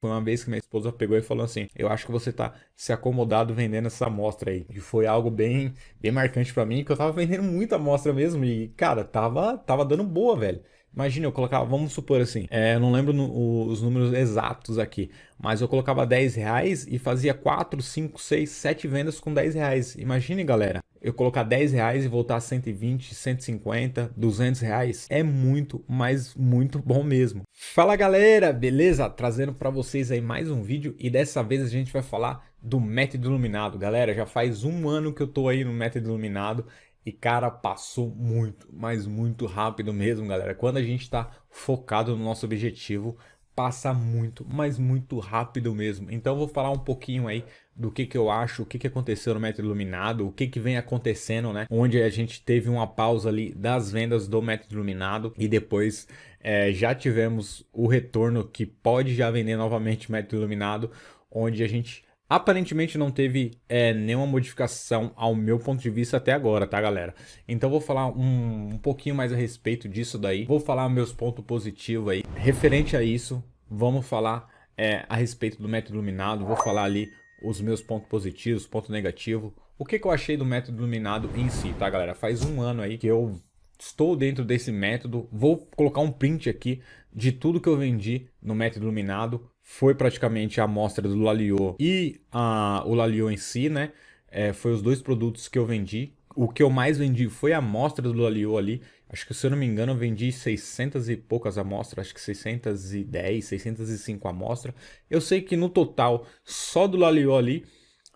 Foi uma vez que minha esposa pegou e falou assim: Eu acho que você tá se acomodado vendendo essa amostra aí. E foi algo bem, bem marcante para mim, que eu tava vendendo muita amostra mesmo. E, cara, tava, tava dando boa, velho. Imagina, eu colocava, vamos supor assim, é, eu não lembro no, os números exatos aqui, mas eu colocava 10 reais e fazia 4, 5, 6, 7 vendas com 10 reais. Imagine, galera, eu colocar 10 reais e voltar a 120, 150, 200 reais. É muito, mas muito bom mesmo. Fala galera, beleza? Trazendo para vocês aí mais um vídeo e dessa vez a gente vai falar do método iluminado. Galera, já faz um ano que eu tô aí no método iluminado e cara, passou muito, mas muito rápido mesmo, galera. Quando a gente está focado no nosso objetivo, passa muito, mas muito rápido mesmo. Então vou falar um pouquinho aí do que, que eu acho, o que, que aconteceu no método iluminado, o que, que vem acontecendo, né? Onde a gente teve uma pausa ali das vendas do método iluminado e depois é, já tivemos o retorno que pode já vender novamente o método iluminado, onde a gente Aparentemente não teve é, nenhuma modificação ao meu ponto de vista até agora, tá galera? Então vou falar um, um pouquinho mais a respeito disso daí. Vou falar meus pontos positivos aí. Referente a isso, vamos falar é, a respeito do método iluminado. Vou falar ali os meus pontos positivos, ponto negativo. O que, que eu achei do método iluminado em si, tá galera? Faz um ano aí que eu estou dentro desse método. Vou colocar um print aqui de tudo que eu vendi no método iluminado foi praticamente a amostra do Lalio e a, o Lalio em si, né? É, foi os dois produtos que eu vendi. O que eu mais vendi foi a amostra do Lalio ali. Acho que se eu não me engano eu vendi 600 e poucas amostras, acho que 610, 605 amostras. Eu sei que no total, só do Lalio ali,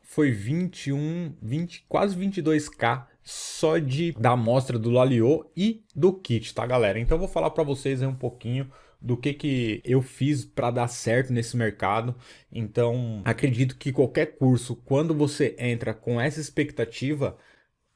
foi 21, 20, quase 22k só de da amostra do Lalio e do kit, tá galera? Então eu vou falar para vocês um pouquinho do que, que eu fiz para dar certo nesse mercado. Então, acredito que qualquer curso, quando você entra com essa expectativa,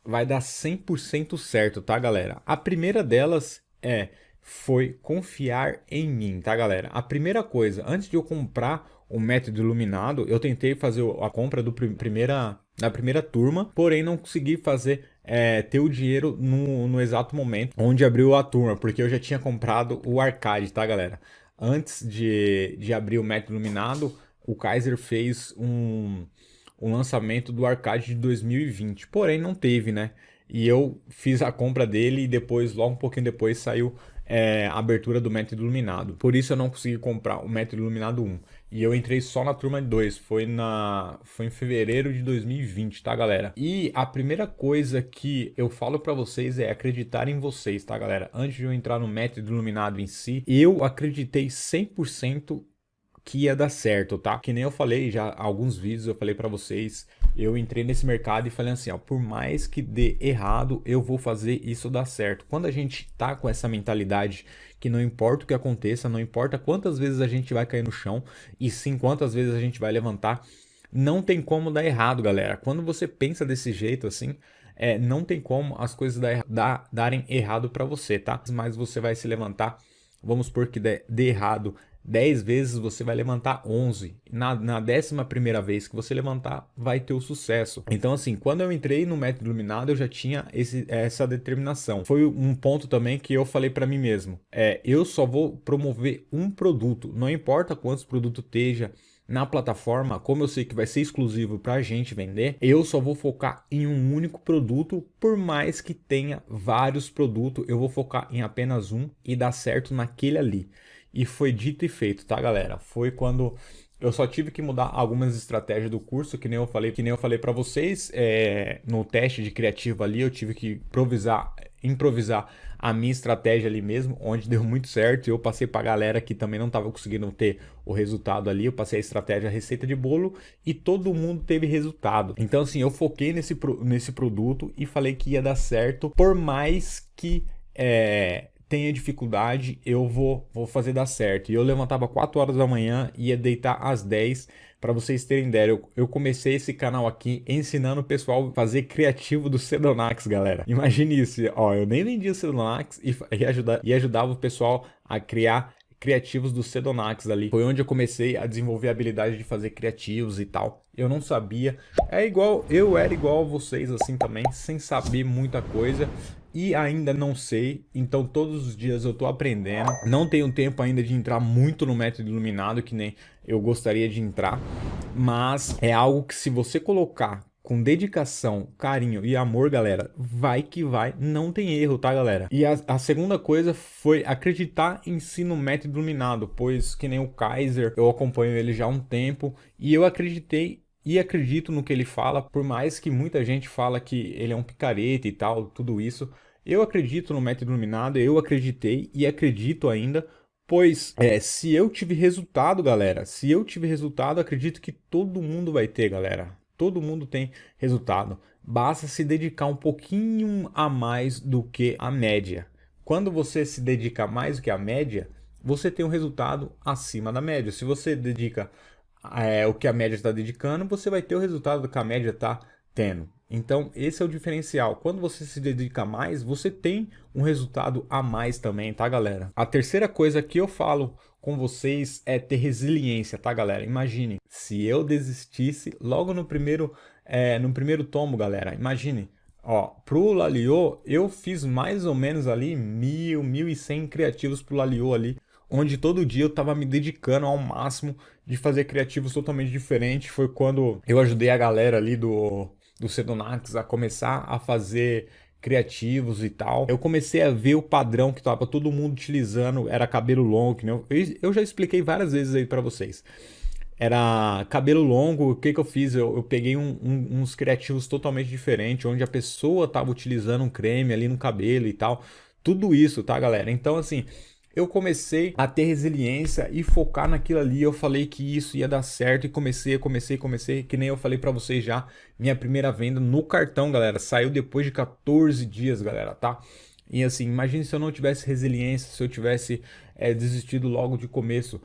vai dar 100% certo, tá, galera? A primeira delas é foi confiar em mim, tá, galera? A primeira coisa, antes de eu comprar o método iluminado, eu tentei fazer a compra do primeira, da primeira turma, porém não consegui fazer é, ter o dinheiro no, no exato momento onde abriu a turma, porque eu já tinha comprado o arcade, tá galera? Antes de, de abrir o método iluminado, o Kaiser fez um, um lançamento do arcade de 2020, porém não teve, né? E eu fiz a compra dele e depois, logo um pouquinho depois, saiu é, a abertura do método iluminado. Por isso eu não consegui comprar o método iluminado 1. E eu entrei só na turma 2, foi, na, foi em fevereiro de 2020, tá galera? E a primeira coisa que eu falo pra vocês é acreditar em vocês, tá galera? Antes de eu entrar no método iluminado em si, eu acreditei 100% que ia dar certo, tá? Que nem eu falei já alguns vídeos, eu falei para vocês, eu entrei nesse mercado e falei assim, ó, por mais que dê errado, eu vou fazer isso dar certo. Quando a gente tá com essa mentalidade que não importa o que aconteça, não importa quantas vezes a gente vai cair no chão, e sim quantas vezes a gente vai levantar, não tem como dar errado, galera. Quando você pensa desse jeito assim, é, não tem como as coisas dar, dar, darem errado para você, tá? Mas você vai se levantar, vamos supor que dê, dê errado 10 vezes você vai levantar 11. Na, décima primeira vez que você levantar, vai ter o sucesso. Então assim, quando eu entrei no método iluminado, eu já tinha esse, essa determinação. Foi um ponto também que eu falei para mim mesmo. É, eu só vou promover um produto. Não importa quantos produtos esteja na plataforma, como eu sei que vai ser exclusivo para a gente vender, eu só vou focar em um único produto, por mais que tenha vários produtos, eu vou focar em apenas um e dar certo naquele ali. E foi dito e feito, tá galera? Foi quando eu só tive que mudar algumas estratégias do curso, que nem eu falei, que nem eu falei para vocês, é, no teste de criativo ali, eu tive que improvisar, improvisar a minha estratégia ali mesmo, onde deu muito certo. Eu passei para a galera que também não estava conseguindo ter o resultado ali, eu passei a estratégia a receita de bolo e todo mundo teve resultado. Então assim, eu foquei nesse, nesse produto e falei que ia dar certo, por mais que é, tenha dificuldade, eu vou, vou fazer dar certo. E eu levantava 4 horas da manhã e ia deitar às 10 para vocês terem ideia. Eu, eu, comecei esse canal aqui ensinando o pessoal a fazer criativo do Sedonax, galera. Imagine isso, ó, eu nem vendia o Sedonax e, e, ajuda, e ajudava o pessoal a criar criativos do Sedonax ali. Foi onde eu comecei a desenvolver a habilidade de fazer criativos e tal. Eu não sabia. É igual, eu era igual a vocês assim também, sem saber muita coisa. E ainda não sei, então todos os dias eu tô aprendendo. Não tenho tempo ainda de entrar muito no método iluminado, que nem eu gostaria de entrar, mas é algo que se você colocar com dedicação, carinho e amor, galera, vai que vai, não tem erro, tá, galera? E a, a, segunda coisa foi acreditar em si no método iluminado, pois que nem o Kaiser, eu acompanho ele já há um tempo e eu acreditei e acredito no que ele fala, por mais que muita gente fala que ele é um picareta e tal, tudo isso. Eu acredito no método iluminado, eu acreditei e acredito ainda, pois é, se eu tive resultado, galera, se eu tive resultado, acredito que todo mundo vai ter, galera. Todo mundo tem resultado. Basta se dedicar um pouquinho a mais do que a média. Quando você se dedica mais do que a média, você tem um resultado acima da média. Se você dedica é, o que a média está dedicando, você vai ter o resultado que a média está tendo. Então, esse é o diferencial. Quando você se dedica mais, você tem um resultado a mais também, tá, galera? A terceira coisa que eu falo com vocês é ter resiliência, tá, galera? Imagine, se eu desistisse logo no primeiro, é, no primeiro tomo, galera, imagine, ó, pro Laliô, eu fiz mais ou menos ali mil, mil e cem criativos pro Laliô ali, onde todo dia eu tava me dedicando ao máximo de fazer criativos totalmente diferentes. Foi quando eu ajudei a galera ali do do Sedonax a começar a fazer criativos e tal. Eu comecei a ver o padrão que tava todo mundo utilizando, era cabelo longo, né? eu, já expliquei várias vezes aí para vocês. Era cabelo longo, o que que eu fiz? Eu, eu peguei um, um, uns criativos totalmente diferentes, onde a pessoa tava utilizando um creme ali no cabelo e tal. Tudo isso, tá, galera? Então, assim, eu comecei a ter resiliência e focar naquilo ali. Eu falei que isso ia dar certo e comecei, comecei, comecei, que nem eu falei para vocês já, minha primeira venda no cartão, galera, saiu depois de 14 dias, galera, tá? E assim, imagine se eu não tivesse resiliência, se eu tivesse é, desistido logo de começo.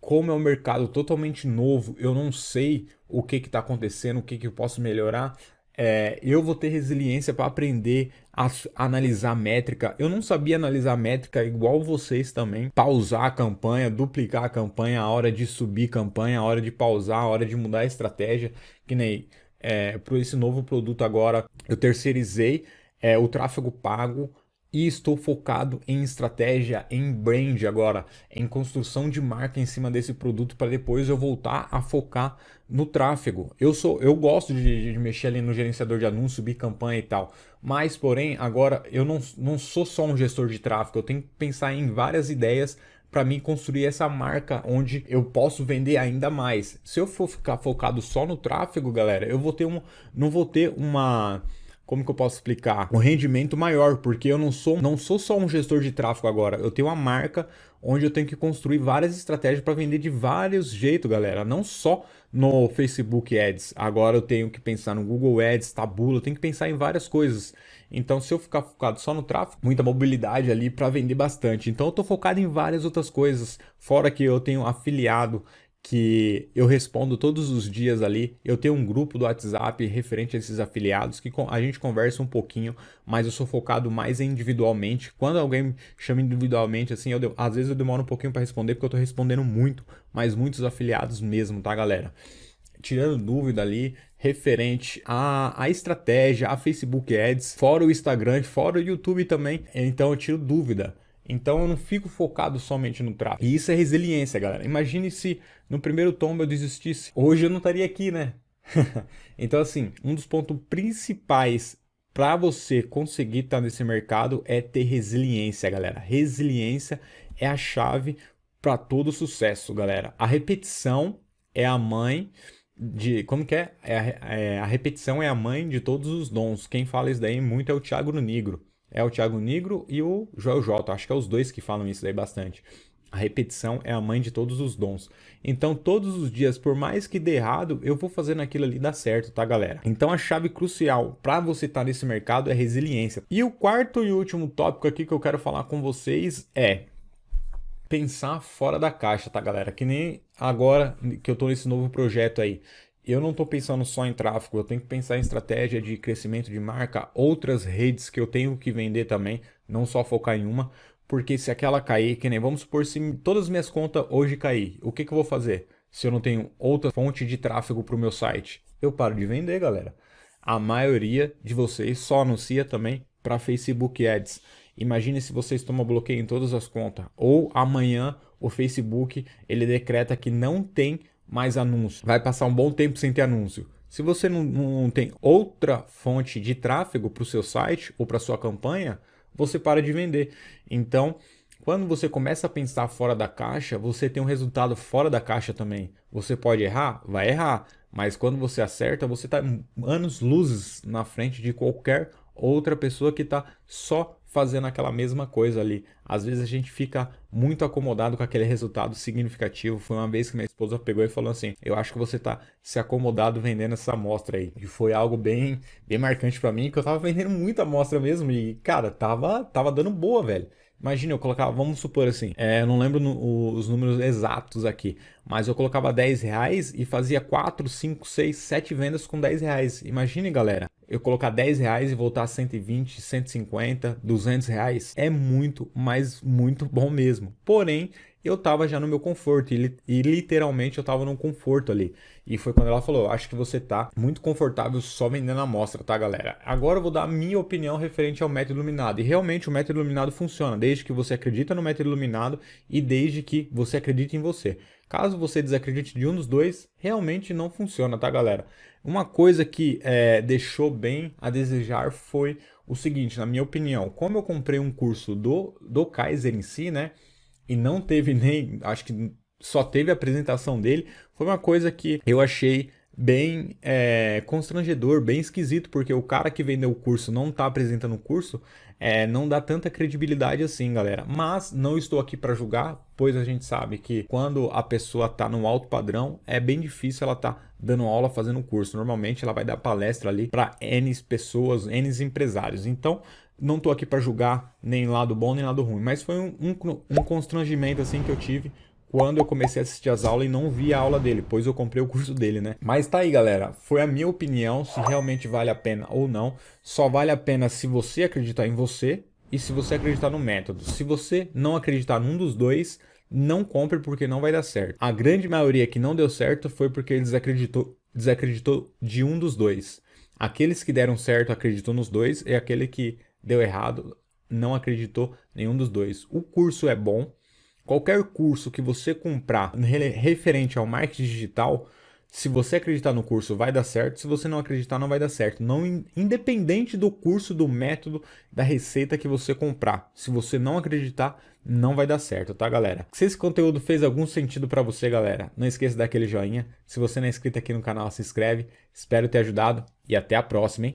Como é um mercado totalmente novo, eu não sei o que está acontecendo, o que, que eu posso melhorar é, eu vou ter resiliência para aprender a, analisar métrica. Eu não sabia analisar métrica igual vocês também. Pausar a campanha, duplicar a campanha, a hora de subir campanha, a hora de pausar, a hora de mudar a estratégia. Que nem é, para esse novo produto agora, eu terceirizei é, o tráfego pago e estou focado em estratégia, em brand agora, em construção de marca em cima desse produto para depois eu voltar a focar no tráfego. Eu sou, eu gosto de, de, mexer ali no gerenciador de anúncios, subir campanha e tal, mas porém agora eu não, não sou só um gestor de tráfego, eu tenho que pensar em várias ideias para mim construir essa marca onde eu posso vender ainda mais. Se eu for ficar focado só no tráfego, galera, eu vou ter um, não vou ter uma como que eu posso explicar? Um rendimento maior, porque eu não sou, não sou só um gestor de tráfego agora, eu tenho uma marca onde eu tenho que construir várias estratégias para vender de vários jeitos, galera, não só no Facebook Ads. Agora eu tenho que pensar no Google Ads, Tabula, eu tenho que pensar em várias coisas. Então, se eu ficar focado só no tráfego, muita mobilidade ali para vender bastante. Então, eu estou focado em várias outras coisas, fora que eu tenho afiliado que eu respondo todos os dias ali. Eu tenho um grupo do WhatsApp referente a esses afiliados que a gente conversa um pouquinho, mas eu sou focado mais individualmente. Quando alguém chama individualmente, assim, eu, às vezes eu demoro um pouquinho para responder porque eu estou respondendo muito, mas muitos afiliados mesmo, tá, galera? Tirando dúvida ali referente à, à estratégia, a Facebook Ads, fora o Instagram, fora o YouTube também. Então eu tiro dúvida. Então eu não fico focado somente no tráfego. E isso é resiliência, galera. Imagine se no primeiro tombo eu desistisse. Hoje eu não estaria aqui, né? então assim, um dos pontos principais para você conseguir estar nesse mercado é ter resiliência, galera. Resiliência é a chave para todo sucesso, galera. A repetição é a mãe de... Como que é? É é? a repetição é a mãe de todos os dons. Quem fala isso daí muito é o Thiago Negro é o Thiago Negro e o Joel J. Acho que é os dois que falam isso daí bastante. A repetição é a mãe de todos os dons. Então, todos os dias, por mais que dê errado, eu vou fazendo aquilo ali dar certo, tá, galera? Então, a chave crucial para você estar tá nesse mercado é resiliência. E o quarto e último tópico aqui que eu quero falar com vocês é pensar fora da caixa, tá, galera? Que nem agora que eu tô nesse novo projeto aí eu não estou pensando só em tráfego, eu tenho que pensar em estratégia de crescimento de marca, outras redes que eu tenho que vender também, não só focar em uma, porque se aquela cair, que nem vamos supor se todas as minhas contas hoje cair, o que, que eu vou fazer? Se eu não tenho outra fonte de tráfego para o meu site, eu paro de vender, galera. A maioria de vocês só anuncia também para Facebook Ads. Imagine se vocês tomam bloqueio em todas as contas. Ou amanhã o Facebook ele decreta que não tem mais anúncio. Vai passar um bom tempo sem ter anúncio. Se você não, não tem outra fonte de tráfego para o seu site ou para sua campanha, você para de vender. Então, quando você começa a pensar fora da caixa, você tem um resultado fora da caixa também. Você pode errar? Vai errar. Mas quando você acerta, você está anos luzes na frente de qualquer outra pessoa que está só fazendo aquela mesma coisa ali. Às vezes a gente fica muito acomodado com aquele resultado significativo. Foi uma vez que minha esposa pegou e falou assim: Eu acho que você está se acomodado vendendo essa amostra aí. E foi algo bem, bem marcante para mim, que eu tava vendendo muita amostra mesmo. E, cara, tava, tava dando boa, velho. Imagina, eu colocava, vamos supor assim, é, eu não lembro no, os números exatos aqui, mas eu colocava 10 reais e fazia 4, 5, 6, 7 vendas com 10 reais. Imagine, galera, eu colocar 10 reais e voltar a 120, 150, 200 reais é muito, mas muito bom mesmo. Porém, eu tava já no meu conforto e, e literalmente eu tava no conforto ali. E foi quando ela falou, acho que você tá muito confortável só vendendo a amostra, tá galera? Agora eu vou dar a minha opinião referente ao método iluminado. E realmente o método iluminado funciona, desde que você acredita no método iluminado e desde que você acredita em você. Caso você desacredite de um dos dois, realmente não funciona, tá galera? Uma coisa que é, deixou bem a desejar foi o seguinte, na minha opinião, como eu comprei um curso do, do Kaiser em si, né? E não teve nem, acho que só teve a apresentação dele, foi uma coisa que eu achei bem é, constrangedor, bem esquisito, porque o cara que vendeu o curso não está apresentando o curso, é, não dá tanta credibilidade assim, galera. Mas não estou aqui para julgar, pois a gente sabe que quando a pessoa está no alto padrão, é bem difícil ela estar tá dando aula, fazendo curso. Normalmente ela vai dar palestra ali para N pessoas, N empresários. Então, não tô aqui para julgar nem lado bom nem lado ruim, mas foi um, um, um, constrangimento assim que eu tive quando eu comecei a assistir as aulas e não vi a aula dele, pois eu comprei o curso dele, né? Mas tá aí, galera, foi a minha opinião se realmente vale a pena ou não. Só vale a pena se você acreditar em você e se você acreditar no método. Se você não acreditar num dos dois, não compre porque não vai dar certo. A grande maioria que não deu certo foi porque desacreditou, desacreditou de um dos dois. Aqueles que deram certo acreditou nos dois e aquele que deu errado, não acreditou nenhum dos dois. O curso é bom. Qualquer curso que você comprar referente ao marketing digital, se você acreditar no curso vai dar certo, se você não acreditar não vai dar certo. Não independente do curso, do método, da receita que você comprar. Se você não acreditar, não vai dar certo, tá galera? Se esse conteúdo fez algum sentido para você, galera, não esqueça daquele joinha. Se você não é inscrito aqui no canal, se inscreve. Espero ter ajudado e até a próxima, hein?